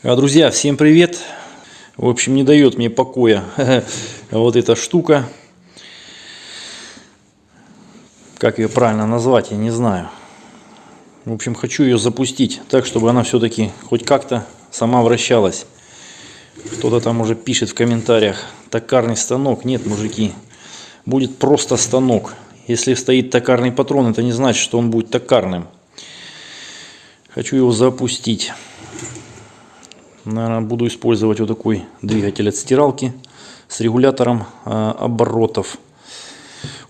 А, Друзья, всем привет! В общем, не дает мне покоя вот эта штука. Как ее правильно назвать, я не знаю. В общем, хочу ее запустить так, чтобы она все-таки хоть как-то сама вращалась. Кто-то там уже пишет в комментариях, токарный станок. Нет, мужики, будет просто станок. Если стоит токарный патрон, это не значит, что он будет токарным. Хочу его запустить. Наверное, буду использовать вот такой двигатель от стиралки с регулятором э, оборотов.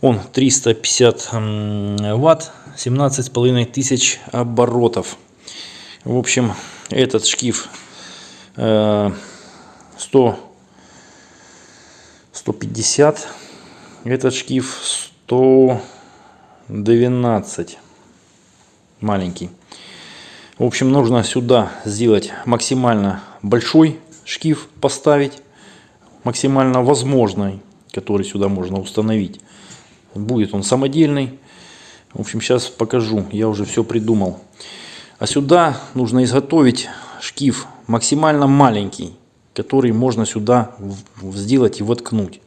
Он 350 ватт, 17,5 тысяч оборотов. В общем, этот шкив э, 100, 150, этот шкив 112, маленький. В общем, нужно сюда сделать максимально большой шкив, поставить, максимально возможный, который сюда можно установить. Будет он самодельный. В общем, сейчас покажу, я уже все придумал. А сюда нужно изготовить шкив максимально маленький, который можно сюда сделать и воткнуть.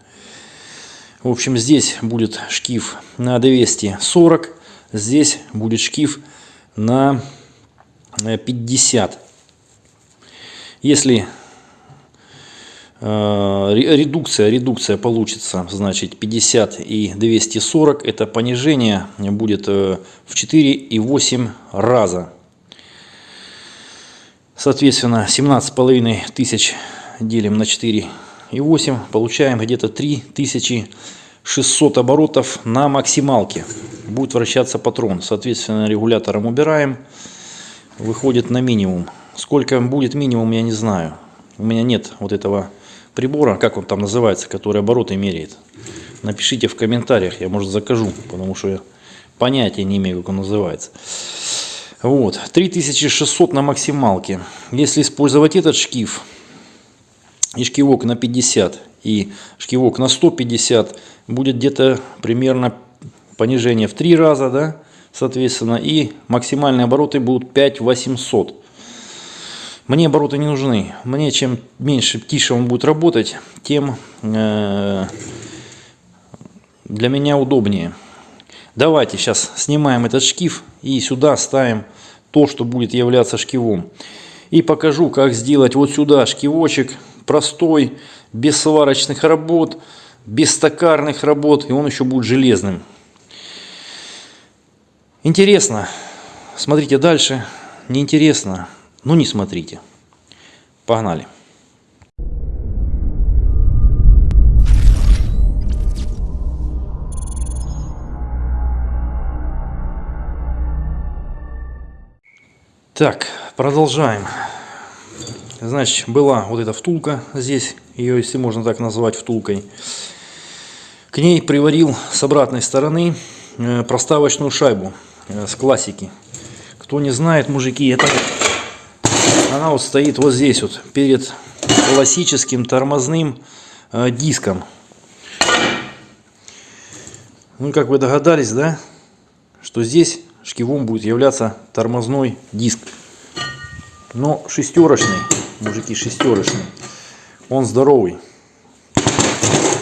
В общем, здесь будет шкив на 240, здесь будет шкив на 50. Если э, редукция, редукция получится, значит 50 и 240, это понижение будет э, в 4,8 раза. Соответственно, 17,5 тысяч делим на 4,8, получаем где-то 3600 оборотов на максималке. Будет вращаться патрон. Соответственно, регулятором убираем выходит на минимум. Сколько будет минимум, я не знаю. У меня нет вот этого прибора, как он там называется, который обороты меряет. Напишите в комментариях, я может закажу, потому что я понятия не имею, как он называется. Вот, 3600 на максималке. Если использовать этот шкив и шкивок на 50 и шкивок на 150, будет где-то примерно понижение в 3 раза, да, соответственно, и максимальные обороты будут 5800. Мне обороты не нужны. Мне чем меньше, тише он будет работать, тем э, для меня удобнее. Давайте сейчас снимаем этот шкив и сюда ставим то, что будет являться шкивом. И покажу, как сделать вот сюда шкивочек простой, без сварочных работ, без токарных работ, и он еще будет железным. Интересно. Смотрите дальше. Неинтересно. Ну не смотрите. Погнали. Так, продолжаем. Значит, была вот эта втулка здесь, ее, если можно так назвать, втулкой. К ней приварил с обратной стороны э, проставочную шайбу с классики. Кто не знает, мужики, это она вот стоит вот здесь вот перед классическим тормозным э, диском. Ну, как вы догадались, да, что здесь шкивом будет являться тормозной диск. Но шестерочный, мужики, шестерочный. Он здоровый.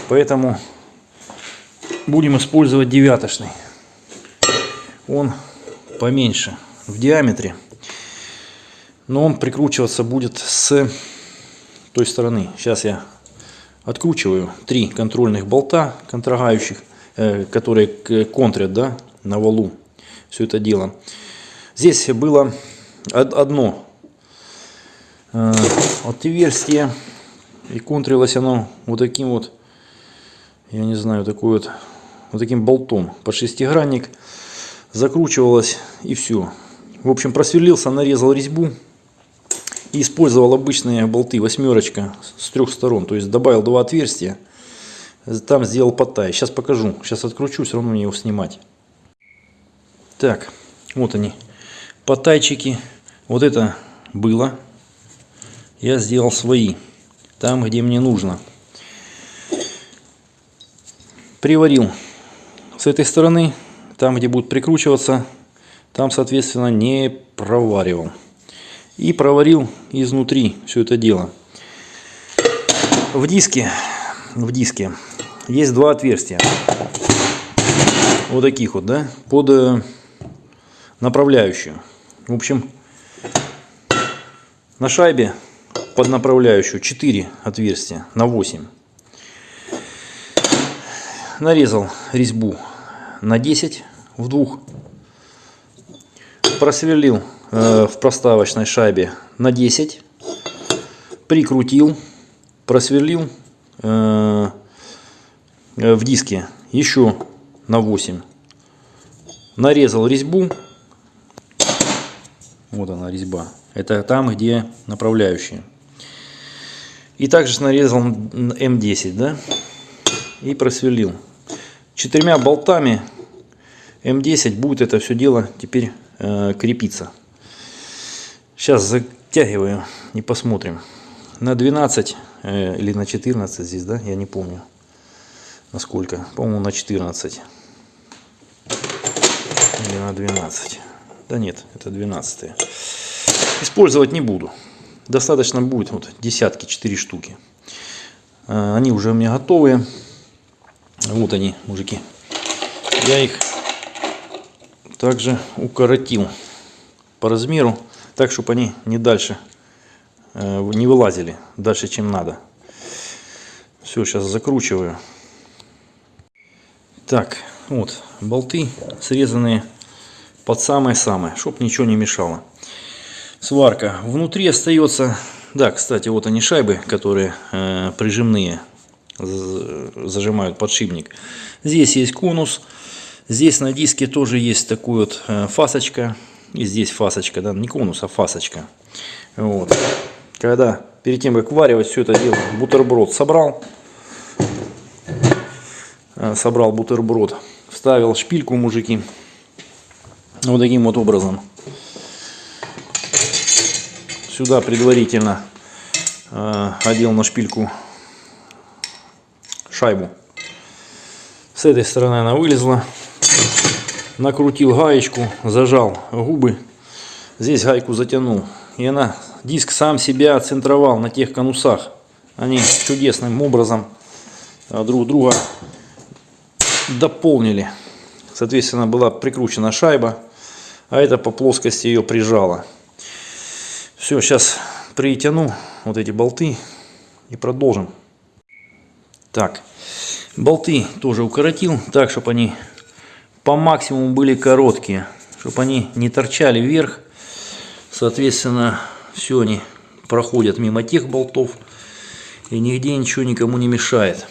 Поэтому будем использовать девяточный он поменьше в диаметре. Но он прикручиваться будет с той стороны. Сейчас я откручиваю три контрольных болта контрогающих, э, которые контрят да, на валу все это дело. Здесь было одно э, отверстие и контрилось оно вот таким вот, я не знаю, такой вот, вот таким болтом под шестигранник закручивалось и все. В общем, просверлился, нарезал резьбу и использовал обычные болты восьмерочка с трех сторон. То есть добавил два отверстия, там сделал потай. Сейчас покажу, сейчас откручу, все равно мне его снимать. Так, вот они, потайчики. Вот это было. Я сделал свои, там где мне нужно. Приварил с этой стороны там, где будет прикручиваться, там, соответственно, не проваривал. И проварил изнутри все это дело. В диске, в диске есть два отверстия. Вот таких вот, да, под э, направляющую. В общем, на шайбе под направляющую 4 отверстия на 8. Нарезал резьбу на 10 в двух. Просверлил э, в проставочной шайбе на 10. Прикрутил. Просверлил э, в диске еще на 8. Нарезал резьбу. Вот она резьба. Это там, где направляющие. И также нарезал М10, да, и просверлил. Четырьмя болтами М10 будет это все дело теперь э, крепиться. Сейчас затягиваю и посмотрим. На 12 э, или на 14 здесь, да, я не помню. Насколько? По-моему, на 14. Или на 12. Да нет, это 12. Использовать не буду достаточно будет вот десятки, 4 штуки. А, они уже у меня готовые. Вот они, мужики. Я их также укоротил по размеру, так, чтобы они не дальше, э, не вылазили дальше, чем надо. Все, сейчас закручиваю. Так, вот, болты срезанные под самое-самое, чтобы ничего не мешало сварка. Внутри остается, да, кстати, вот они шайбы, которые э, прижимные, зажимают подшипник. Здесь есть конус, здесь на диске тоже есть такой вот э, фасочка, и здесь фасочка, да, не конус, а фасочка. Вот. Когда перед тем, как варивать все это дело, бутерброд собрал, э, собрал бутерброд, вставил шпильку, мужики, вот таким вот образом Сюда предварительно э, одел на шпильку шайбу. С этой стороны она вылезла. Накрутил гаечку, зажал губы. Здесь гайку затянул. И она, диск сам себя центровал на тех конусах. Они чудесным образом э, друг друга дополнили. Соответственно, была прикручена шайба, а это по плоскости ее прижало. Все, сейчас притяну вот эти болты и продолжим. Так, болты тоже укоротил, так, чтобы они по максимуму были короткие, чтобы они не торчали вверх. Соответственно, все они проходят мимо тех болтов и нигде ничего никому не мешает.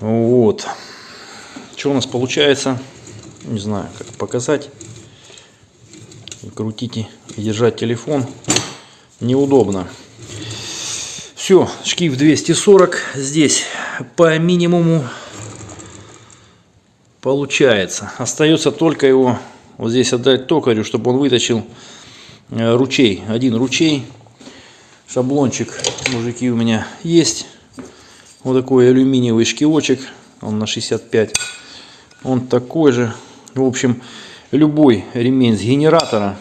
Вот. Что у нас получается? Не знаю, как показать крутить и держать телефон неудобно. Все, шкив 240 здесь по минимуму получается. Остается только его вот здесь отдать токарю, чтобы он вытащил э, ручей. Один ручей. Шаблончик, мужики, у меня есть. Вот такой алюминиевый шкивочек. Он на 65. Он такой же. В общем, любой ремень с генератора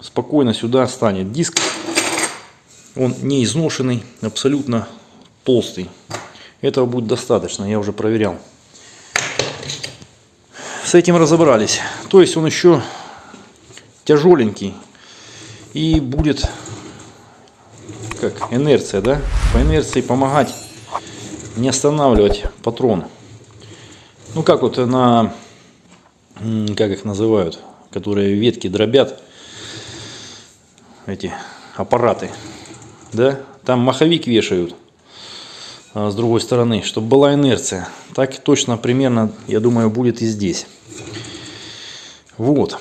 спокойно сюда станет диск. Он не изношенный, абсолютно толстый. Этого будет достаточно, я уже проверял. С этим разобрались. То есть он еще тяжеленький и будет как инерция, да? По инерции помогать не останавливать патрон. Ну как вот на как их называют, которые ветки дробят, эти аппараты, да, там маховик вешают а с другой стороны, чтобы была инерция. Так точно примерно, я думаю, будет и здесь. Вот.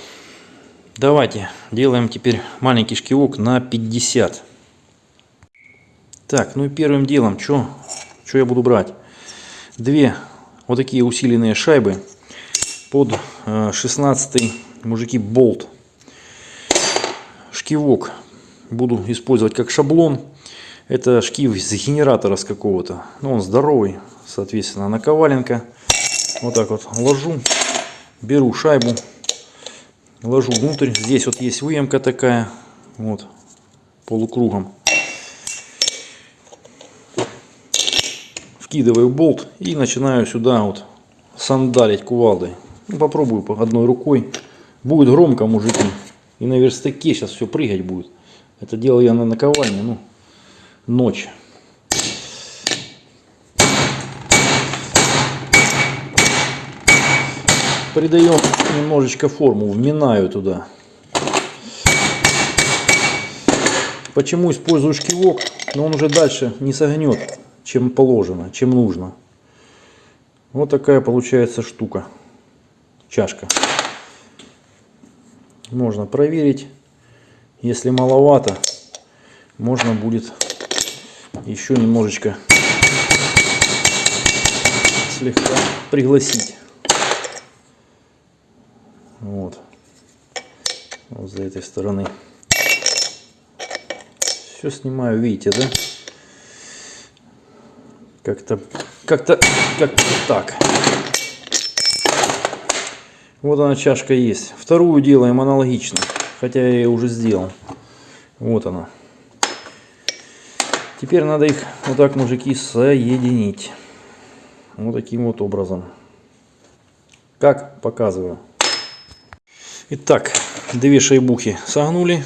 Давайте делаем теперь маленький шкивок на 50. Так, ну и первым делом, что я буду брать? Две вот такие усиленные шайбы под 16 э, мужики болт шкивок буду использовать как шаблон это шкив из генератора с какого-то ну, он здоровый соответственно наковаленка вот так вот ложу беру шайбу ложу внутрь здесь вот есть выемка такая Вот, полукругом. Вкидываю болт и начинаю сюда вот сандалить кувалдой. Ну, попробую по одной рукой. Будет громко, мужики. И на верстаке сейчас все прыгать будет. Это делал я на наковальне, ну, ночь. Придаем немножечко форму, вминаю туда. Почему использую шкивок? Но он уже дальше не согнет, чем положено, чем нужно. Вот такая получается штука. Чашка. Можно проверить. Если маловато, можно будет еще немножечко слегка пригласить. Вот. Вот за этой стороны. Все снимаю, видите, да? Как-то, как-то, как-то так. Вот она чашка есть. Вторую делаем аналогично. Хотя я ее уже сделал. Вот она. Теперь надо их вот так, мужики, соединить. Вот таким вот образом. Как показываю. Итак, две шайбухи согнули.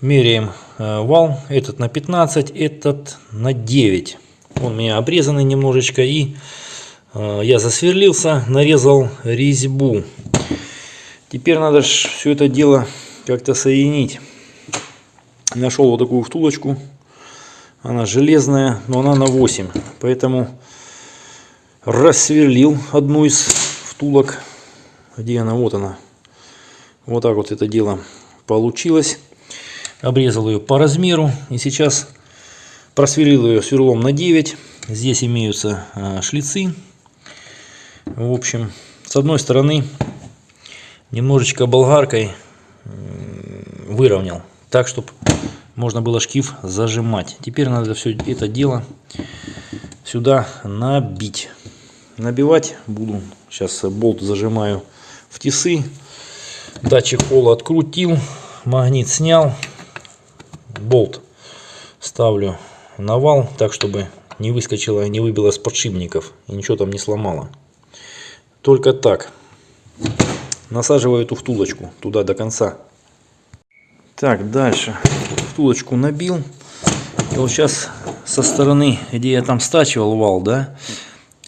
Меряем э, вал. Этот на 15, этот на 9. Он у меня обрезанный немножечко. И э, я засверлился, нарезал резьбу. Теперь надо все это дело как-то соединить. Нашел вот такую втулочку. Она железная, но она на 8. Поэтому рассверлил одну из втулок где она? Вот она. Вот так вот это дело получилось. Обрезал ее по размеру. И сейчас просверлил ее сверлом на 9. Здесь имеются а, шлицы. В общем, с одной стороны немножечко болгаркой выровнял. Так, чтобы можно было шкив зажимать. Теперь надо все это дело сюда набить. Набивать буду. Сейчас болт зажимаю в тисы. Датчик пола открутил, магнит снял, болт ставлю на вал, так чтобы не выскочила, не выбила с подшипников и ничего там не сломало. Только так. Насаживаю эту втулочку туда до конца. Так, дальше. Втулочку набил. И вот сейчас со стороны, где я там стачивал вал, да,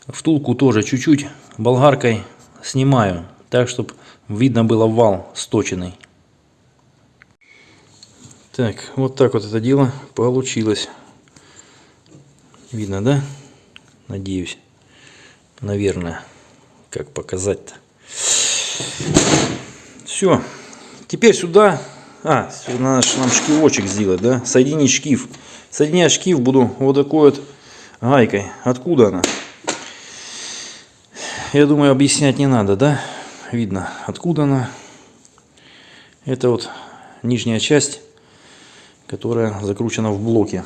втулку тоже чуть-чуть болгаркой снимаю так, чтобы видно было вал сточенный. Так, вот так вот это дело получилось. Видно, да? Надеюсь. Наверное. Как показать-то. Все. Теперь сюда... А, надо нам шкивочек сделать, да? Соединить шкив. Соединять шкив буду вот такой вот гайкой. Откуда она? Я думаю, объяснять не надо, да? видно откуда она. Это вот нижняя часть, которая закручена в блоке.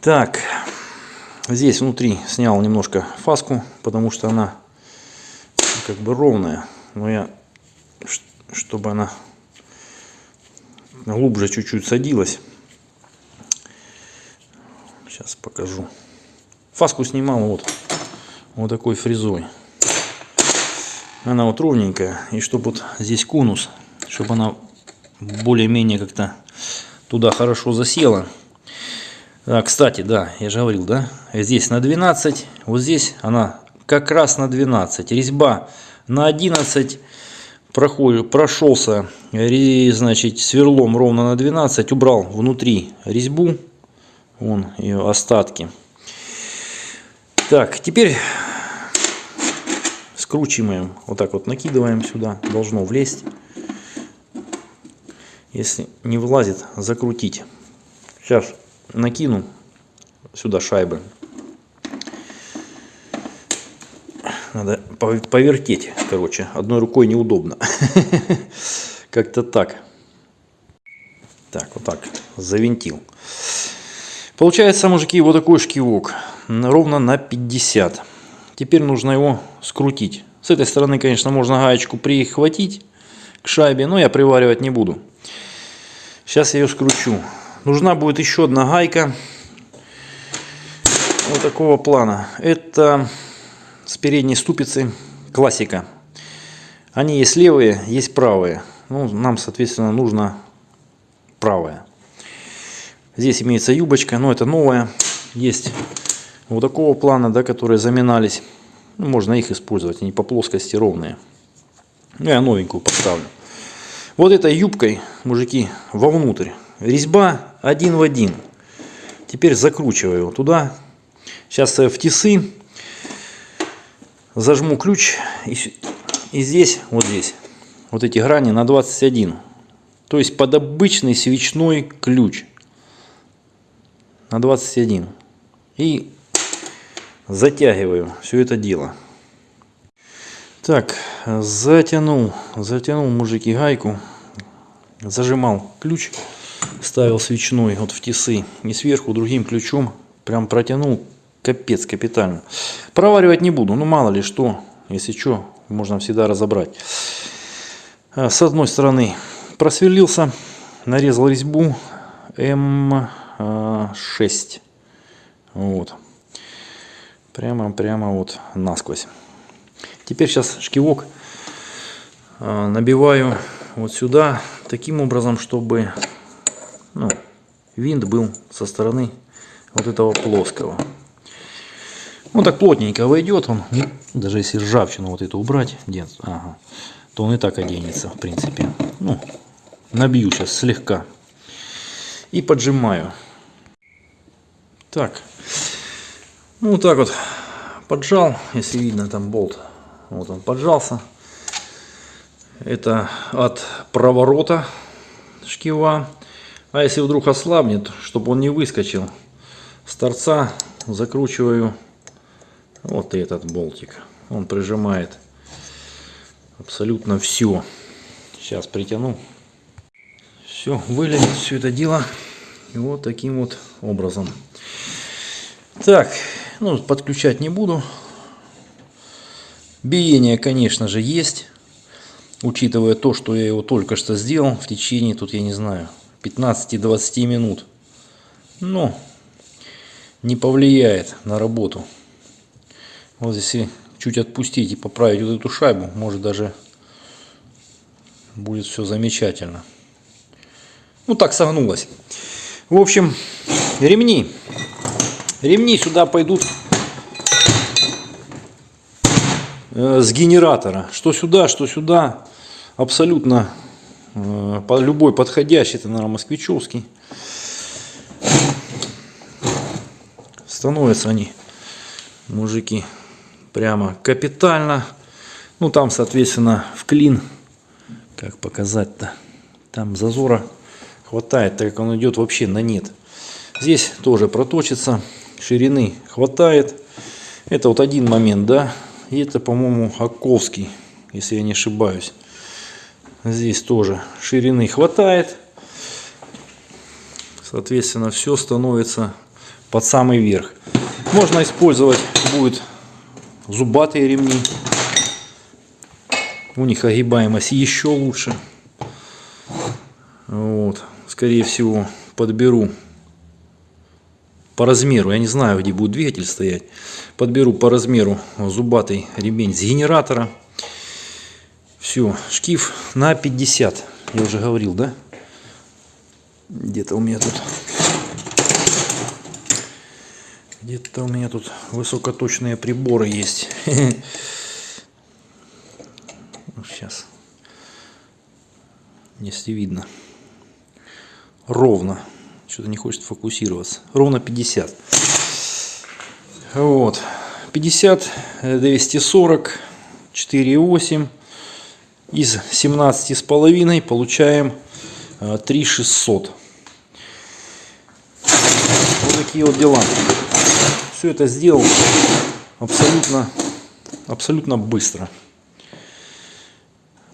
Так, здесь внутри снял немножко фаску, потому что она как бы ровная. Но я, чтобы она глубже чуть-чуть садилась. Сейчас покажу. Фаску снимал вот, вот такой фрезой она вот ровненькая. И чтобы вот здесь конус, чтобы она более-менее как-то туда хорошо засела. А, кстати, да, я же говорил, да, здесь на 12, вот здесь она как раз на 12. Резьба на 11 проходит, прошелся, значит, сверлом ровно на 12, убрал внутри резьбу, вон ее остатки. Так, теперь скручиваем, вот так вот накидываем сюда, должно влезть. Если не влазит, закрутить. Сейчас накину сюда шайбы. Надо повертеть, короче. Одной рукой неудобно. Как-то так. Так, вот так. Завинтил. Получается, мужики, вот такой шкивок. Ровно на 50. Теперь нужно его скрутить. С этой стороны, конечно, можно гаечку прихватить, к шайбе, но я приваривать не буду. Сейчас я ее скручу. Нужна будет еще одна гайка вот такого плана. Это с передней ступицы классика. Они есть левые, есть правые. Ну, нам, соответственно, нужно правая. Здесь имеется юбочка, но это новая. Есть вот такого плана, да, которые заминались. Ну, можно их использовать, они по плоскости ровные. Ну, я новенькую поставлю. Вот этой юбкой, мужики, вовнутрь. Резьба один в один. Теперь закручиваю туда. Сейчас в тисы зажму ключ. И, и здесь, вот здесь, вот эти грани на 21. То есть под обычный свечной ключ. На 21. И затягиваю все это дело. Так, затянул, затянул мужики гайку, зажимал ключ, ставил свечной вот в тисы и сверху другим ключом прям протянул капец капитально. Проваривать не буду, ну мало ли что, если что, можно всегда разобрать. А, с одной стороны просверлился, нарезал резьбу М6. Вот. Прямо, прямо вот насквозь. Теперь сейчас шкивок а, набиваю вот сюда таким образом, чтобы ну, винт был со стороны вот этого плоского. Он так плотненько войдет, он даже если ржавчину вот эту убрать, нет, ага, то он и так оденется, в принципе. Ну, набью сейчас слегка и поджимаю. Так, ну вот так вот поджал, если видно там болт вот он поджался. Это от проворота шкива. А если вдруг ослабнет, чтобы он не выскочил, с торца закручиваю вот этот болтик. Он прижимает абсолютно все. Сейчас притяну. Все, вылезет все это дело. И вот таким вот образом. Так, ну, подключать не буду. Биение, конечно же, есть. Учитывая то, что я его только что сделал в течение, тут я не знаю, 15-20 минут. Но не повлияет на работу. Вот если чуть отпустить и поправить вот эту шайбу, может даже будет все замечательно. Ну так согнулось. В общем, ремни. Ремни сюда пойдут Э, с генератора. Что сюда, что сюда. Абсолютно э, любой подходящий. Это, наверное, москвичевский. Становятся они, мужики, прямо капитально. Ну, там, соответственно, в клин. Как показать-то? Там зазора хватает, так как он идет вообще на нет. Здесь тоже проточится. Ширины хватает. Это вот один момент, да. И это, по-моему, Аковский, если я не ошибаюсь. Здесь тоже ширины хватает. Соответственно, все становится под самый верх. Можно использовать будет зубатые ремни. У них огибаемость еще лучше. Вот. Скорее всего, подберу по размеру, я не знаю, где будет двигатель стоять, подберу по размеру зубатый ремень с генератора. Все, шкив на 50, я уже говорил, да? Где-то у меня тут... Где-то у меня тут высокоточные приборы есть. Сейчас. Если видно. Ровно. Что-то не хочет фокусироваться. Ровно 50. Вот. 50, 240, 4,8. Из 17 с половиной получаем 3600. Э, вот такие вот дела. Все это сделал абсолютно, абсолютно быстро.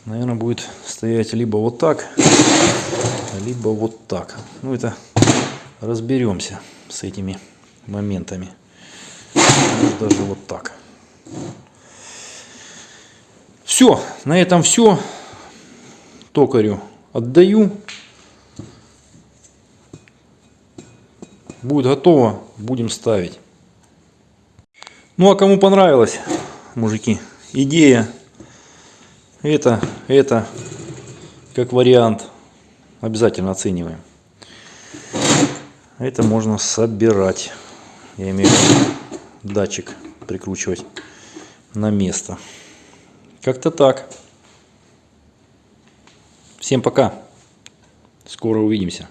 Наверное, будет стоять либо вот так, либо вот так. Ну, это разберемся с этими моментами. Может, даже вот так. Все, на этом все. токарю отдаю. Будет готово, будем ставить. Ну а кому понравилось, мужики, идея, это, это, как вариант, обязательно оцениваем. Это можно собирать. Я имею в виду датчик прикручивать на место. Как-то так. Всем пока. Скоро увидимся.